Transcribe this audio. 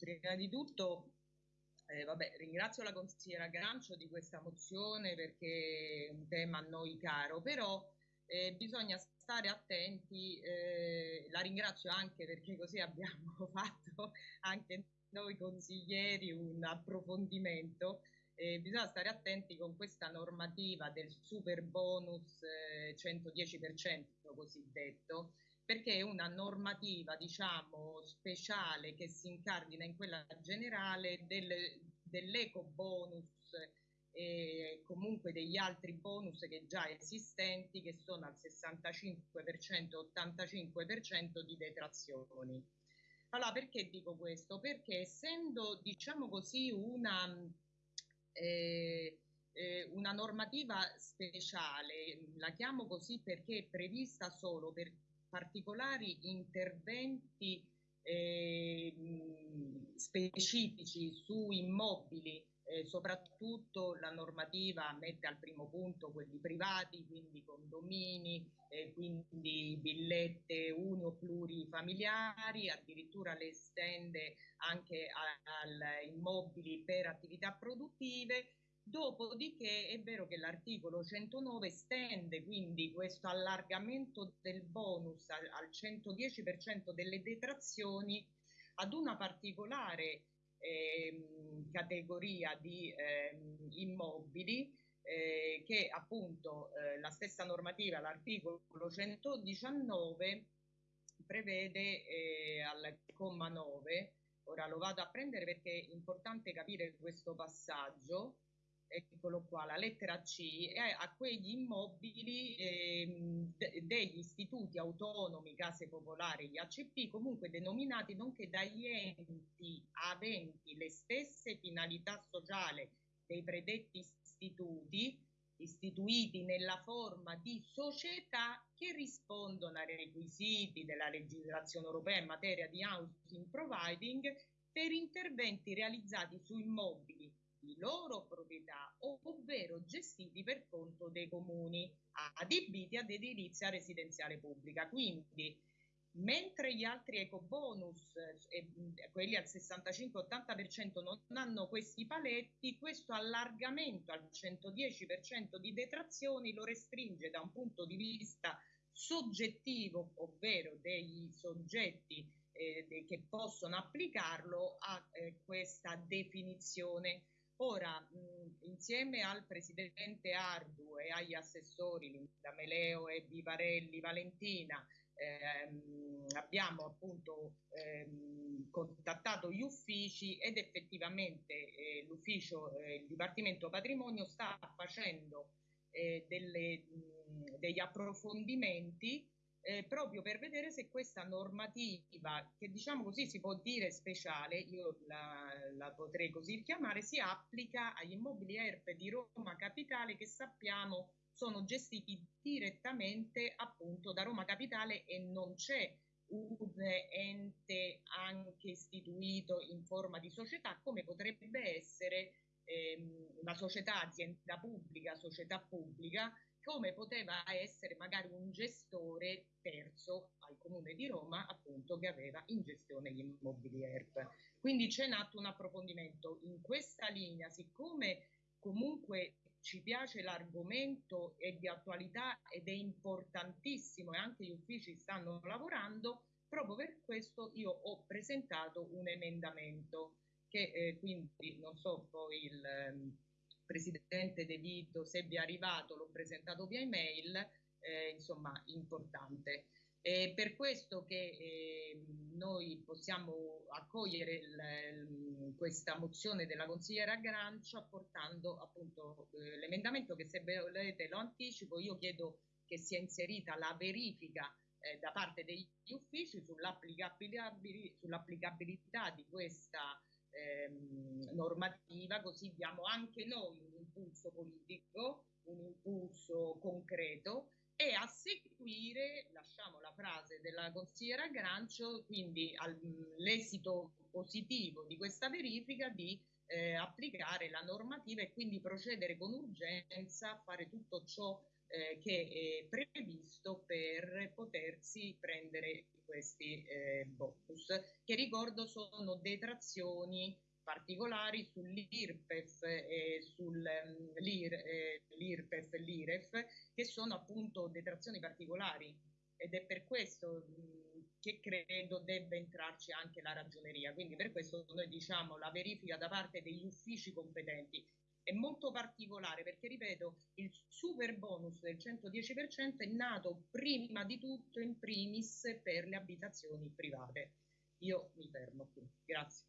prima di tutto eh, vabbè, ringrazio la consigliera Grancio di questa mozione perché è un tema a noi caro, però eh, bisogna stare attenti, eh, la ringrazio anche perché così abbiamo fatto anche noi consiglieri un approfondimento, bisogna stare attenti con questa normativa del super bonus 110% eh, cosiddetto, perché è una normativa diciamo speciale che si incardina in quella generale del, dell'eco bonus e comunque degli altri bonus che già esistenti che sono al 65%-85% di detrazioni. Allora perché dico questo? Perché essendo diciamo così una, eh, eh, una normativa speciale, la chiamo così perché è prevista solo per particolari interventi eh, specifici su immobili, eh, soprattutto la normativa mette al primo punto quelli privati, quindi condomini, eh, quindi villette o plurifamiliari, addirittura le estende anche a, immobili per attività produttive Dopodiché è vero che l'articolo 109 estende quindi questo allargamento del bonus al, al 110% delle detrazioni ad una particolare eh, categoria di eh, immobili eh, che appunto eh, la stessa normativa, l'articolo 119, prevede eh, al comma 9. Ora lo vado a prendere perché è importante capire questo passaggio eccolo qua, la lettera C, è a quegli immobili eh, degli istituti autonomi, case popolari, gli ACP, comunque denominati nonché dagli enti aventi le stesse finalità sociali dei predetti istituti, istituiti nella forma di società che rispondono ai requisiti della legislazione europea in materia di housing providing per interventi realizzati su immobili loro proprietà ovvero gestiti per conto dei comuni adibiti ad edilizia residenziale pubblica. Quindi mentre gli altri ecobonus, eh, quelli al 65-80% non hanno questi paletti, questo allargamento al 110% di detrazioni lo restringe da un punto di vista soggettivo, ovvero degli soggetti eh, che possono applicarlo a eh, questa definizione Ora, mh, insieme al presidente Ardu e agli assessori Linda Meleo e Vivarelli Valentina, ehm, abbiamo appunto ehm, contattato gli uffici ed effettivamente eh, l'ufficio, eh, il Dipartimento Patrimonio sta facendo eh, delle, mh, degli approfondimenti eh, proprio per vedere se questa normativa, che diciamo così si può dire speciale, io la, la potrei così chiamare, si applica agli immobili ERP di Roma Capitale che sappiamo sono gestiti direttamente appunto da Roma Capitale e non c'è un ente anche istituito in forma di società come potrebbe essere ehm, una società azienda pubblica, società pubblica come poteva essere magari un gestore terzo al Comune di Roma, appunto, che aveva in gestione gli immobili ERP. Quindi c'è nato un approfondimento in questa linea, siccome comunque ci piace l'argomento, è di attualità ed è importantissimo e anche gli uffici stanno lavorando, proprio per questo io ho presentato un emendamento che eh, quindi non so poi il... Presidente De Vito, se vi è arrivato, l'ho presentato via email, eh, insomma importante. È per questo che eh, noi possiamo accogliere il, questa mozione della consigliera Grancia apportando appunto eh, l'emendamento che se volete lo anticipo, io chiedo che sia inserita la verifica eh, da parte degli uffici sull'applicabilità, sull'applicabilità di questa ehm, normativa, così diamo anche noi un impulso politico, un impulso concreto e a seguire, frase della consigliera Grancio, quindi all'esito positivo di questa verifica di eh, applicare la normativa e quindi procedere con urgenza a fare tutto ciò eh, che è previsto per potersi prendere questi eh, bonus, che ricordo sono detrazioni particolari sull'IRPEF e sull'IRPEF mm, e l'IREF, che sono appunto detrazioni particolari ed è per questo che credo debba entrarci anche la ragioneria. Quindi per questo noi diciamo la verifica da parte degli uffici competenti è molto particolare perché, ripeto, il super bonus del 110% è nato prima di tutto in primis per le abitazioni private. Io mi fermo qui. Grazie.